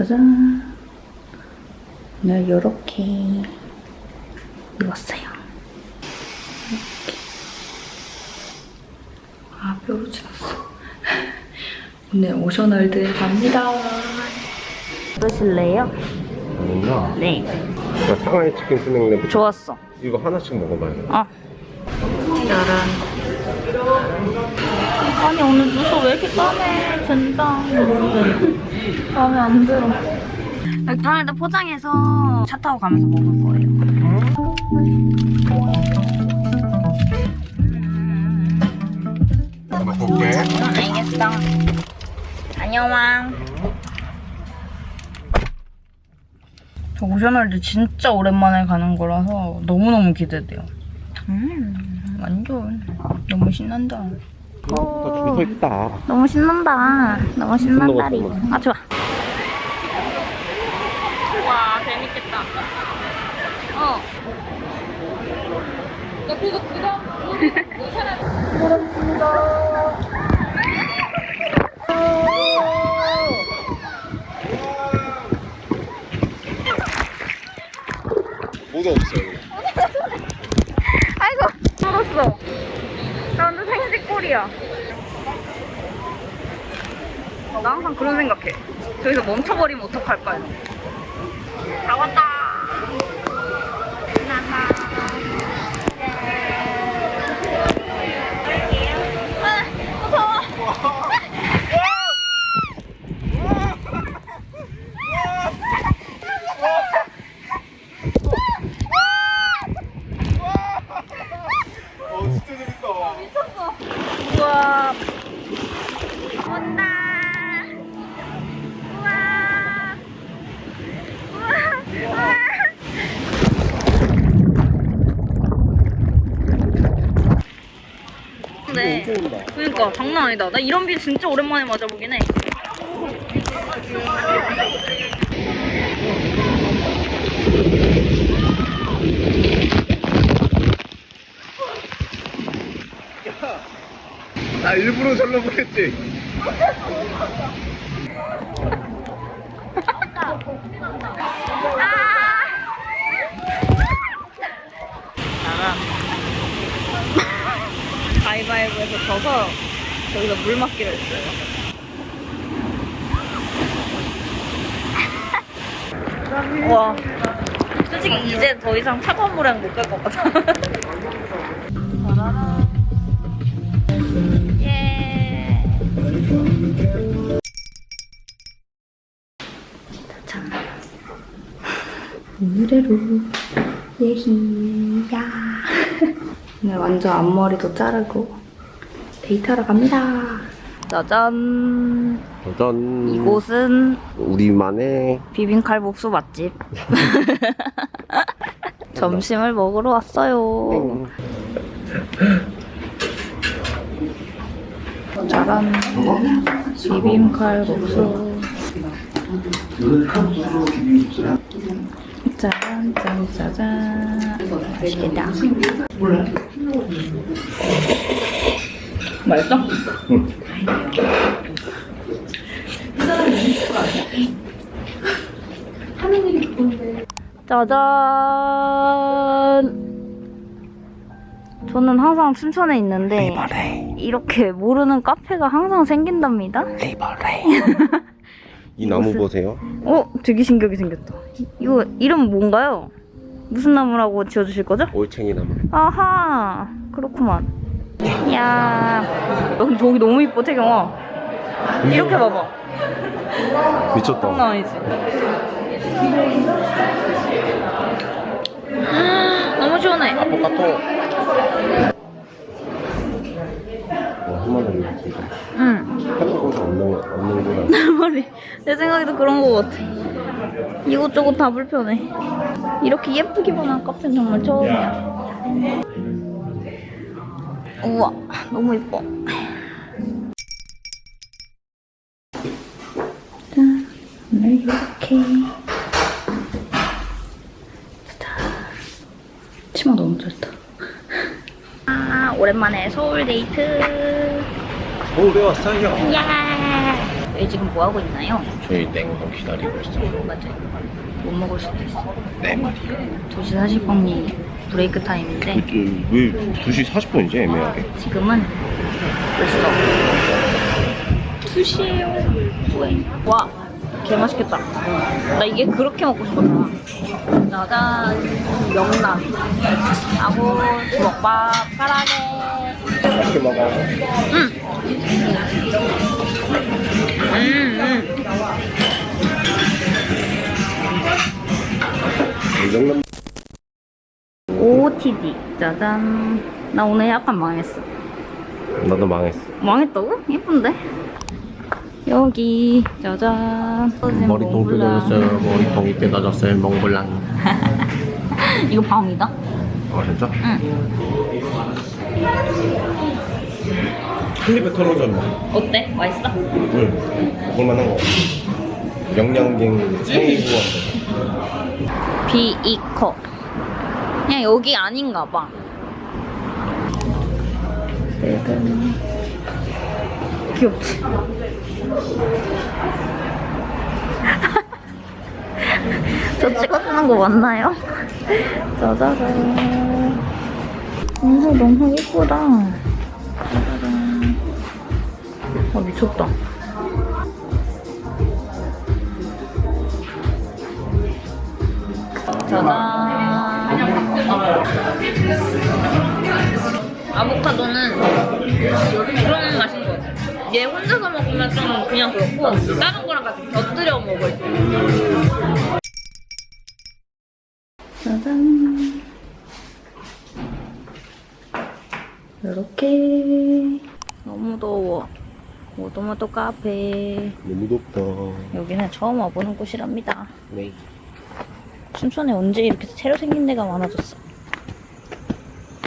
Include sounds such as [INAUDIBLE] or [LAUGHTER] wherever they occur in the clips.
짜잔. 오늘 요렇게 입었어요. 이렇게. 아, 뼈로 찍었어. 오늘 오션월드에 갑니다. 그러실래요? 아니구나. 네. 나 상하이 치킨 스낵 좋았어. 이거 하나씩 먹어봐야 돼. 어. 짜란. 아니 오늘 누수 왜 이렇게 까매? 된다. 마음에 안 들어. 다음에 포장해서 차 타고 가면서 먹을 거예요. 응, 알겠어. 안녕왕. 저 오션월드 진짜 오랜만에 가는 거라서 너무너무 기대돼요. 음, 완전 너무 신난다. 나 줄서 있다. 너무 신난다. 너무 신난다리. 먹었어, 아, 좋아. 와, 재밌겠다. 어. 야, 그거 그거. 모두 없어요. 꼴이야. 나 항상 그런 생각해. 저기서 멈춰버리면 어떡할까요? 다 왔다. 나나. 아, 무서워. 어, 진짜 재밌다. 우와. 온다. 우와. 우와. 우와. 네. 엄청 온다. 그러니까 장난 아니다. 나 이런 비 진짜 오랜만에 맞아보긴 해. 나 일부러 절로 보냈지. 나가. [LAUGHS] 가위바위보에서 져서 저기서 물 맞기로 했어요. 와. 솔직히 이제 더 이상 차가운 물에는 못 갈 것 같아. [LAUGHS] 예. 짠. 오늘의로 예히야. 오늘 완전 앞머리도 자르고 데이트하러 갑니다. 짜잔. 짠. 이곳은 우리만의 비빔칼국수 맛집. [LAUGHS] 점심을 먹으러 왔어요. 짜란. 비빔칼국수. 짜잔, 짠, 짜잔. 맛있겠다. 맛있어? 짜잔. 저는 항상 춘천에 있는데 이렇게 모르는 카페가 항상 생긴답니다. [LAUGHS] 이 나무 무슨- 보세요. 어, 되게 신기하게 생겼다. 이거 이름 뭔가요? 무슨 나무라고 지어주실 거죠? 올챙이 나무. 아하, 그렇구만. 야, 여기 저기 너무 이뻐 태경아. 이렇게 봐봐. 미쳤다. 장난 아니지? 너무 시원해. 아포카토. 와, 한마디 진짜. 응. 하는 곳이 없는, 없는구나. 머리. 내 생각에도 그런 거 같아. 이것저것 다 불편해. 이렇게 예쁘기만 한 카페는 정말 처음이야. 우와, 너무 예뻐. 짠, 오늘 이렇게. 짜잔. 치마 너무 짧다. 아, 오랜만에 서울 데이트. 서울에 왔어요. 야 저희 지금 뭐 하고 있나요? 저희 냉동 기다리고 있어요. 맞아요. 못 먹을 수도 있어. 네 마리요. 2시 40분이 브레이크 타임인데 왜 2시 40분이지 애매하게? 지금은 벌써 2시에요. 와, 개 맛있겠다. 나 이게 그렇게 먹고 싶었잖아. 짜잔, 명란. 하고 주먹밥, 까라게. 맛있게 먹어. 음. 음, 냉면 음. OOTD. 짜잔. 나 오늘 약간 망했어. 나도 망했어. 망했다고? 예쁜데? 여기 짜잔 머리통 뜯어졌어요. 머리통이 뜯어졌어요. 몽블랑. [LAUGHS] 이거 밤이다? 아 진짜? 응한 입에 털어져 뭐. 어때? 맛있어? 응. 먹을만한 거. 영양갱 생이구한데. 비이커 그냥 여기 아닌가 봐. 귀엽지? [LAUGHS] 저 찍어주는 거 맞나요? [LAUGHS] 짜자잔. 이거 너무 예쁘다. 짜자잔 아 미쳤다. 짜잔 아보카도는 그런 맛인 것 같아 얘 혼자서 먹으면 좀 그냥 그렇고 다른 거랑 같이 곁들여 먹을 때 짜잔. 이렇게. 너무 더워. 모도모도 카페. 너무 덥다. 여기는 처음 와보는 곳이랍니다. 네. 춘천에 언제 이렇게 새로 생긴 데가 많아졌어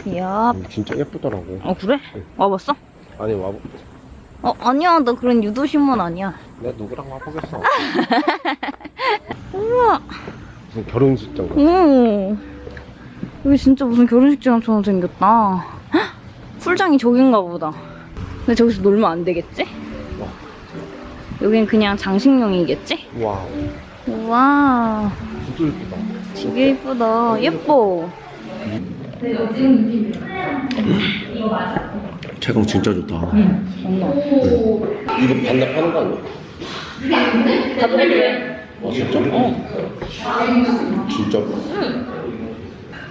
이야 음, 진짜 예쁘더라고. 어 그래? 와봤어? 아니 와보. 어 아니야 나 그런 유도신문 아니야 내가 누구랑 와보겠어. [LAUGHS] 우와 무슨 결혼식장 같아. 오 여기 진짜 무슨 결혼식장처럼 생겼다 헉, 풀장이 저긴가 보다 근데 저기서 놀면 안 되겠지? 여긴 그냥 장식용이겠지? wow. 우와 진짜 예쁘다. 되게 예쁘다 예뻐 채광 진짜 좋다. 장난 이거 반납하는 거 아니야? 다 그래 아 진짜? 어. 진짜? 응.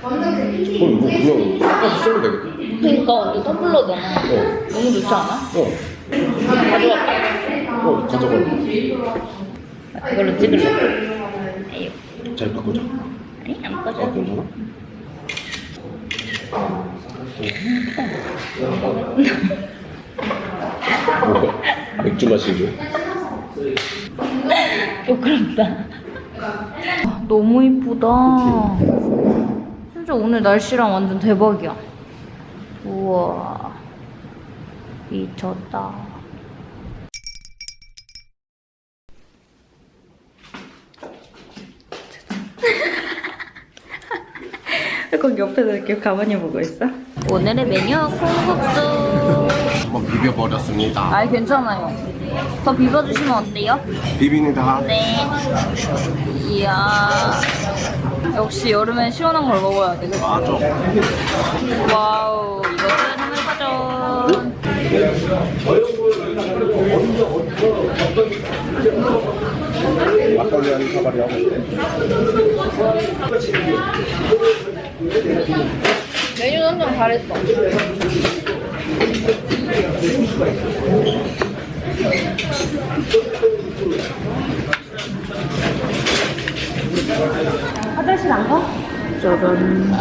그럼 이거 그냥 깎아서 쓰면 되겠다. 그러니까 완전 더블러잖아 어. 너무 좋지 않아? 어. 가져갈까? 어 가져가. 이걸로 찍을래 잘 바꾸자. 아니 안아 꺼져 괜찮아? 뭐야? 맥주 마시죠? 부끄럽다. 너무 이쁘다. 진짜 오늘 날씨랑 완전 대박이야. 우와. 미쳤다. [LAUGHS] 거기 옆에서 이렇게 가만히 보고 있어? 오늘의 메뉴 콩국수. 한번 비벼버렸습니다. 아이 괜찮아요. 더 비벼주시면 어때요? 비비니다. 네. 이야. 역시 여름엔 시원한 걸 먹어야 돼. 그치? 맞아. wow. 이것은 해물파전. 막걸리 한 사발이 하고 있대. 메뉴 선정 잘했어. 화장실 안 가? 짜잔.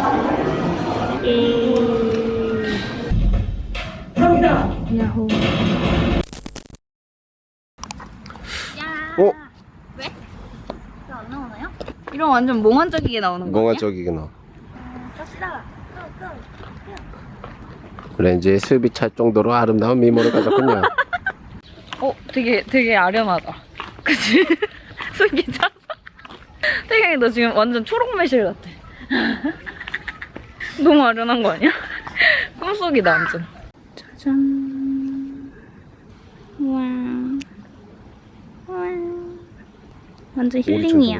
야호. 어? 왜? 왜안 나오나요? 이런 완전 몽환적이게 나오는 거 아니야? 몽환적이구나. 갑시다. 렌즈에 습이 찰 정도로 아름다운 미모를 가졌군요. 어, 되게 되게 아련하다. 그치? [LAUGHS] 속이 차서. 태경이 너 지금 완전 초록 매실 같아. [LAUGHS] 너무 아련한 거 아니야? [LAUGHS] 꿈속이다 완전. 짜잔. 와. 완전 힐링이야.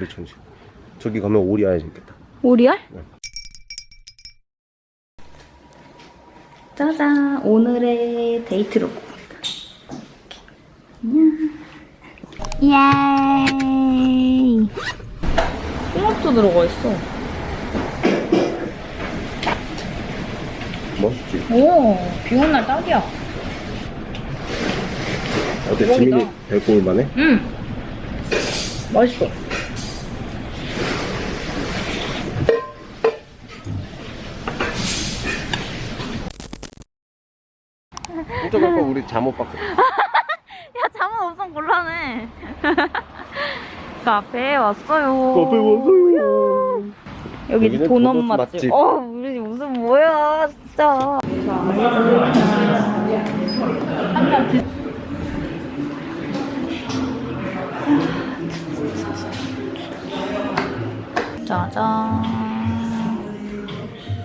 저기 가면 오리 아야 있겠다 오리알? 네. 짜잔. 오늘의 데이트룩 예이 홍합도 들어가 있어. 멋있지? 오 비 오는 날 딱이야. 어때? 대박이다. 지민이 뵙고 올만해? 응. 맛있어 진짜 갈까 우리 잠옷 받고 [LAUGHS] 야 잠은 엄청 곤란해 [LAUGHS] 카페에 왔어요 카페 왔어요 여기 도넛 맛집. 맛집. 어, 우리 무슨 뭐야, 진짜. 짜잔.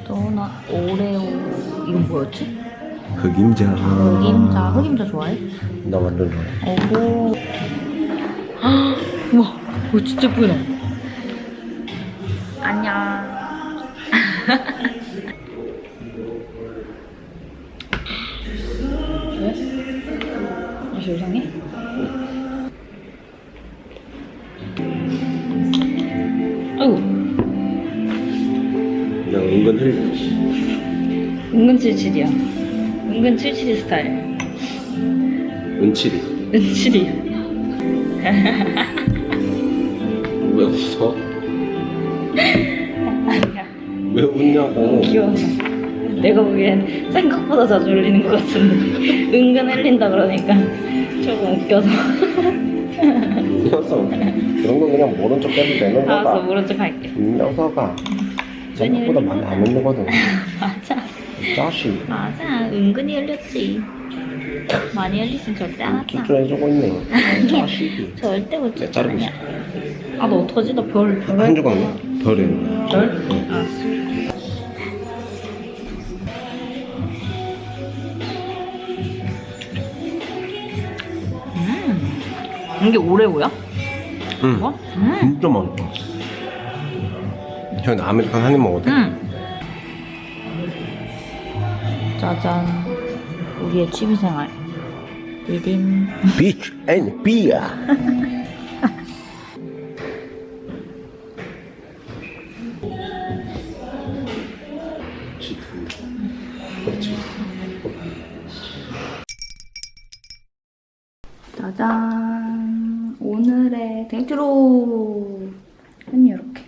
도넛 오레오. 이건 뭐였지? 흑임자 흑임자. 흑임자 좋아해? 나 완전 좋아해 오호. [GASPS] 우와, 이거 진짜 예쁘다. 안녕. [LAUGHS] 왜? 맛이 이상해? 아이고, 은근 흘 은근 칠칠이야. 은근 칠칠이 스타일. 은칠이 은칠이. 왜 웃어? 아니야. 왜 웃냐고 귀여워서. 내가 보기엔 생각보다 자주 흘리는 것 같은데. 은근 흘린다 그러니까 조금 웃겨서. 웃었어 그런 건 그냥 모른 척 해도 되는 알았어, 거다 모른 척 할게. 이 녀석아 생각보다 많이 안 웃는 맞아. [LAUGHS] 이 자식 맞아. 은근히 흘렸지. 많이 흘리진 절대 안 하잖아. 쭈쭈해주고 있네 이 자식이 [LAUGHS] 절대 못 자르고 있어 아, 너 어떡하지? 나 별, 별. 한 조각 별에 별? 알았어. 음. 이게 오레오야? 응 뭐? 음. 진짜 맛있다 형 아메리칸 한입 먹어도 돼? 음. 짜잔. 우리의 취미생활. 디딘. 비치 앤 그렇지 짜잔. 오늘의 데이트로. 한 이렇게.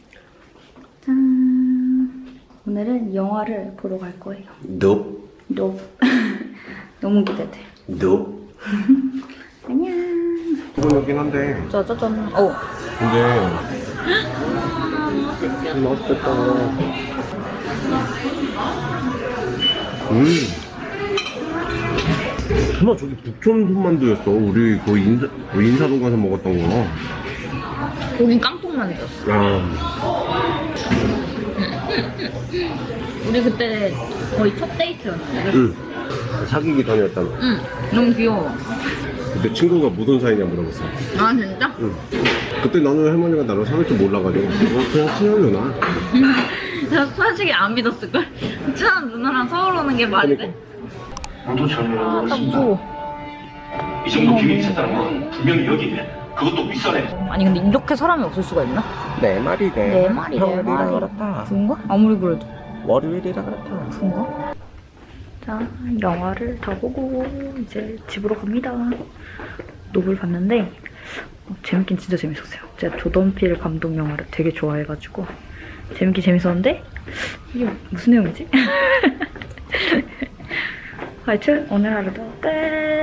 짠. 오늘은 영화를 보러 갈 거예요. 너 너무, [LAUGHS] 너무 기대돼. 너 [LAUGHS] 안녕. 이거긴 한데 짜자잔. 어. 근데 [GASPS] 맛있겠다 음 설마 저기 북촌 손만두였어 우리 그 인사, 그 인사동 가서 먹었던 거 거긴 깡통 만두였어. 야, [LAUGHS] 우리 그때 거의 첫 데이트였는데. 응 사귀기 전이었잖아 응. 너무 귀여워. 그때 친구가 무슨 사이냐 물어봤어 아, 진짜? 응 그때 나는 할머니가 나를 사귈 줄 몰라가지고 어, 그냥 친하려나 [LAUGHS] 나 솔직히 안 믿었을걸? 친한 누나랑 서울 오는 게 말이 돼? 모두 전혀 아, 나 무서워. 이 정도 기획이 있었다는 건 분명히 여기 있네. 그것도 윗선에. 아니, 근데 이렇게 사람이 없을 수가 있나? 내 말이래 내 말이, 내 평일이라 말이. 그렇다 그런가? 아무리 그래도. 월요일이라 그렇다 그런가? 자, 영화를 다 보고 이제 집으로 갑니다. 노블 봤는데 어, 재밌긴 진짜 재밌었어요. 제가 조던필 감독 영화를 되게 좋아해가지고 재밌긴 재밌었는데 이게 무슨 내용이지? [LAUGHS] 하여튼 오늘 하루도 끝!